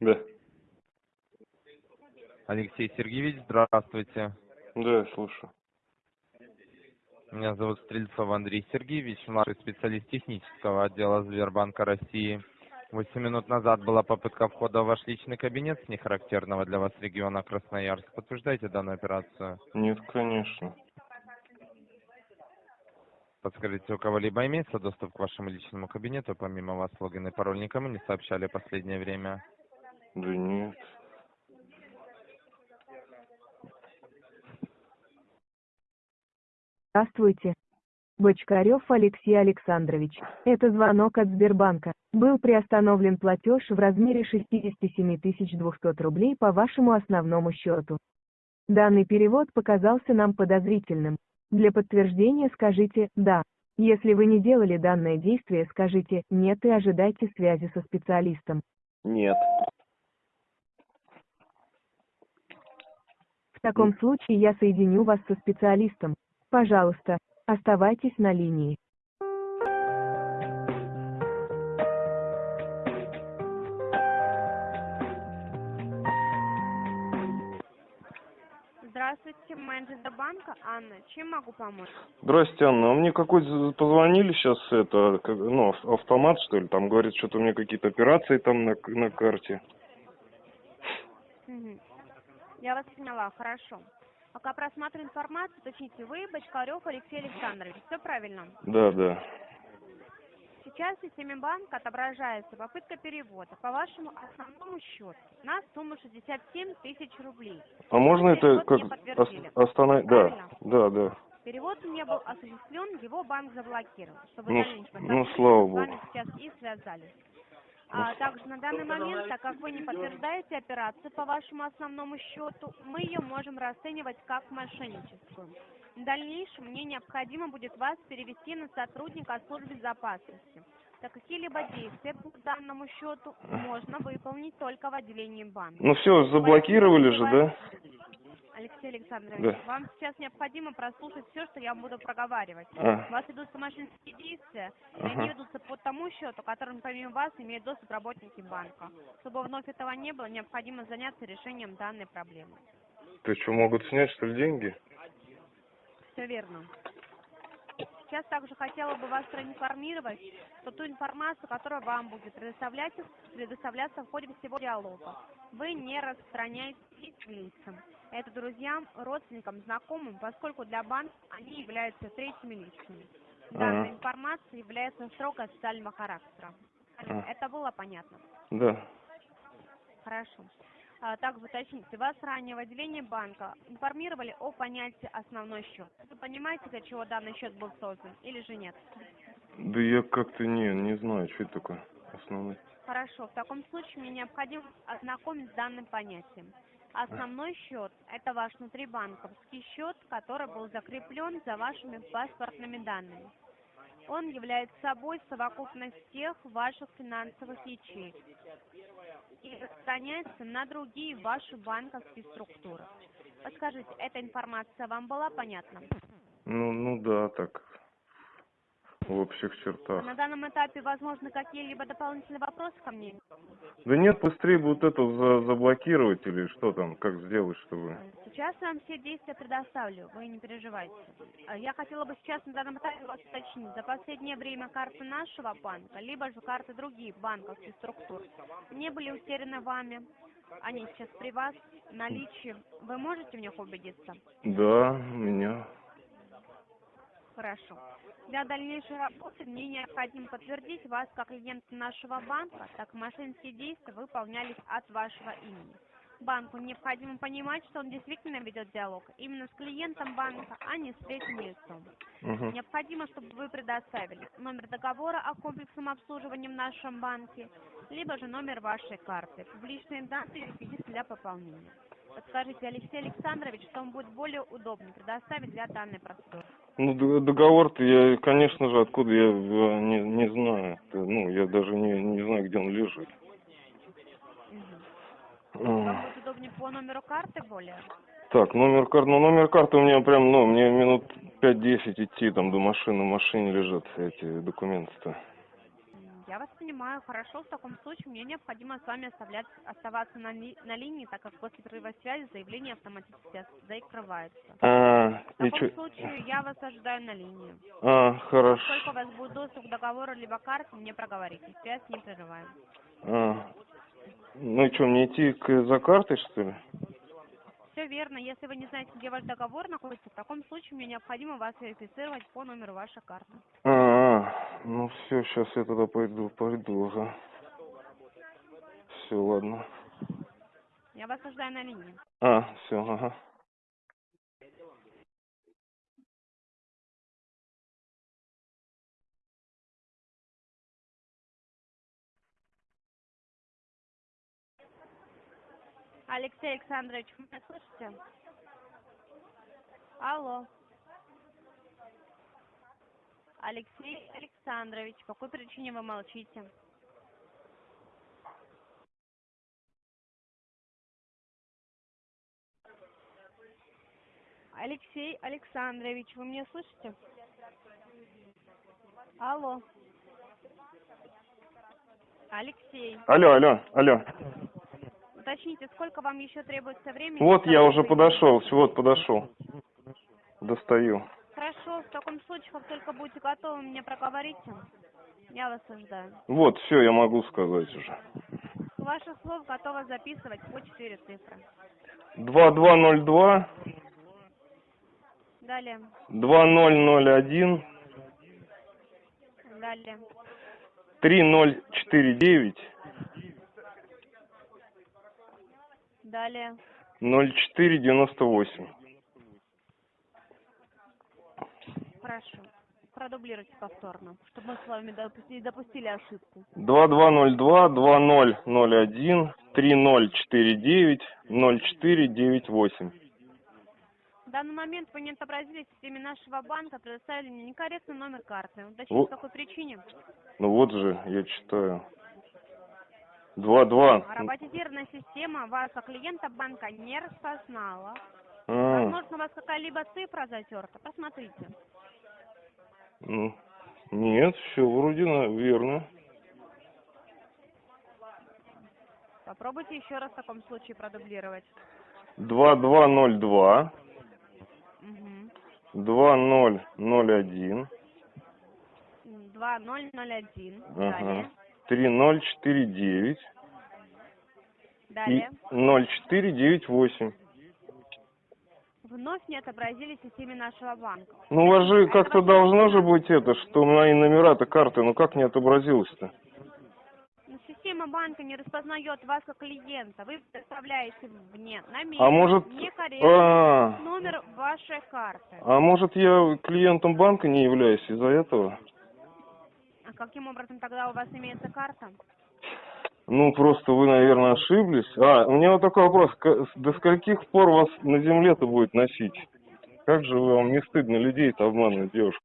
Да. Алексей Сергеевич, здравствуйте. Да, я слушаю. Меня зовут Стрельцов Андрей Сергеевич, младший специалист технического отдела Сбербанка России. Восемь минут назад была попытка входа в ваш личный кабинет с нехарактерного для вас региона Красноярск. Подтверждаете данную операцию? Нет, конечно. Подскажите, у кого-либо имеется доступ к вашему личному кабинету, помимо вас логин и пароль никому не сообщали в последнее время? Да нет. Здравствуйте. Бочкарев Алексей Александрович. Это звонок от Сбербанка. Был приостановлен платеж в размере 67 200 рублей по вашему основному счету. Данный перевод показался нам подозрительным. Для подтверждения скажите «да». Если вы не делали данное действие, скажите «нет» и ожидайте связи со специалистом. Нет. В таком случае я соединю вас со специалистом. Пожалуйста, оставайтесь на линии. Здравствуйте, менеджер банка Анна. Чем могу помочь? Здрасте, Анна. А мне какой-то позвонили сейчас, это, ну, ав- автомат, что ли, там говорит, что-то у меня какие-то операции там на, на карте. Я вас поняла, хорошо. Пока просматриваю информацию, уточните вы, Бочкарев Алексей Александрович. Все правильно. Да, да. Сейчас в системе банка отображается попытка перевода по вашему основному счету на сумму 67 тысяч рублей. А можно это Перевод как не подтвердили. остановить? Да, да, да. Перевод не был осуществлен, его банк заблокировал, чтобы Ну, ну, слава с вами богу. сейчас и связались. А также на данный момент, так как вы не подтверждаете операцию по вашему основному счету, мы ее можем расценивать как мошенническую. В дальнейшем мне необходимо будет вас перевести на сотрудника службы безопасности. Так какие-либо действия по данному счету можно выполнить только в отделении банка. Ну все, заблокировали же, да? Алексей Александрович, Да. вам сейчас необходимо прослушать все, что я вам буду проговаривать. А. У вас ведутся мошеннические действия, и Ага. они ведутся по тому счету, которым помимо вас имеют доступ работники банка. Чтобы вновь этого не было, необходимо заняться решением данной проблемы. Ты что, могут снять, что ли, деньги? Все верно. Сейчас также хотела бы вас проинформировать, что ту информацию, которая вам будет предоставляться, предоставляться в ходе всего диалога, вы не распространяете лицам. Это друзьям, родственникам, знакомым, поскольку для банка они являются третьими лицами. Данная Ага. информация является строго официального характера. Ага. Это было понятно? Да. Хорошо. А, также уточните, вас ранее в отделении банка информировали о понятии основной счет. Вы понимаете, для чего данный счет был создан или же нет? Да я как-то не, не знаю, что это такое основной. Хорошо, в таком случае мне необходимо ознакомить с данным понятием. Основной счет – это ваш внутрибанковский счет, который был закреплен за вашими паспортными данными. Он является собой совокупность всех ваших финансовых ячеек и распространяется на другие ваши банковские структуры. Подскажите, эта информация вам была понятна? Ну, ну да, так. В общих чертах. На данном этапе возможны какие-либо дополнительные вопросы ко мне? Да нет, быстрее бы вот это за- заблокировать или что там, как сделать, чтобы... Сейчас я вам все действия предоставлю, вы не переживайте. А Я хотела бы сейчас на данном этапе вас уточнить. За последнее время карты нашего банка, либо же карты других банковских структур не были утеряны вами. Они сейчас при вас, в наличии. Вы можете в них убедиться? Да, у меня. Хорошо. Для дальнейшей работы мне необходимо подтвердить вас как клиента нашего банка, так мошеннические действия выполнялись от вашего имени. Банку необходимо понимать, что он действительно ведет диалог именно с клиентом банка, а не с третьим лицом. Мгм. Необходимо, чтобы вы предоставили номер договора о комплексном обслуживании в нашем банке, либо же номер вашей карты, публичные данные и реквизиты для пополнения. Подскажите, Алексей Александрович, что вам будет более удобно предоставить для данной процедуры? Ну, договор-то я, конечно же, откуда я э, не, не знаю. Ну, я даже не, не знаю, где он лежит. Вам будет удобнее по номеру карты более? Так, номер карты, ну, номер карты у меня прям, ну, мне минут 5-10 идти там до машины, в машине лежат эти документы-то. М, Я вас поняла. Понимаю, хорошо. В таком случае мне необходимо с вами оставлять, оставаться на, ли- на линии, так как после прерыва связи заявление автоматически закрывается. А, В таком чё? случае я вас ожидаю на линии. А, Сколько у хорошо. вас будет доступ к договору либо карте, мне проговорите. Связь не прерываем. А. Ну и что, мне идти к, за картой, что ли? Все верно. Если вы не знаете, где ваш договор находится, в таком случае мне необходимо вас верифицировать по номеру вашей карты. А, а, ну все, сейчас я тогда пойду, пойду, ага. Все, ладно. Я вас ожидаю на линии. А, все, ага. Алексей Александрович, вы меня слышите? Алло. Алексей Александрович, по какой причине вы молчите? Алексей Александрович, вы меня слышите? Алло. Алексей, Алло, алло, алло. уточните, сколько вам еще требуется времени? Вот я уже подошел, вот подошел. Достаю. Хорошо, в таком случае, как только будете готовы, мне проговорите. Я вас ожидаю. Вот, все, я могу сказать уже. Ваше слово готово записывать по четыре цифры. 2202. Далее. 2001. Далее. 3049. Далее. 0498. Хорошо. Продублируйте повторно, чтобы мы с вами не допустили ошибку. Два два ноль два, два ноль ноль один, три ноль четыре девять, ноль четыре девять восемь. В данный момент вы не отобразили в системе нашего банка, предоставили мне некорректный номер карты. Уточните, Во- по какой причине? Ну вот же, я читаю. Два два. А Роботизированная система как клиента банка, не распознала. А, Возможно, у вас какая-либо цифра затерта. Посмотрите. Ну, нет, все вроде верно. Попробуйте еще раз в таком случае продублировать. 2202. Угу. 2001. 2001. Ага. 3049. Далее. И 0498. Вновь не отобразили в системе нашего банка. Ну, у вас же как-то должно же быть это, что мои номера-то карты, ну как не отобразилось-то? Но Система банка не распознает вас как клиента. Вы представляете мне на месте А может, некорректный а, номер вашей карты. а может я клиентом банка не являюсь из-за этого? А каким образом тогда у вас имеется карта? Ну, просто вы, наверное, ошиблись. А, у меня вот такой вопрос. До скольких пор вас на земле-то будет носить? Как же вам не стыдно людей-то обманывать, девушка?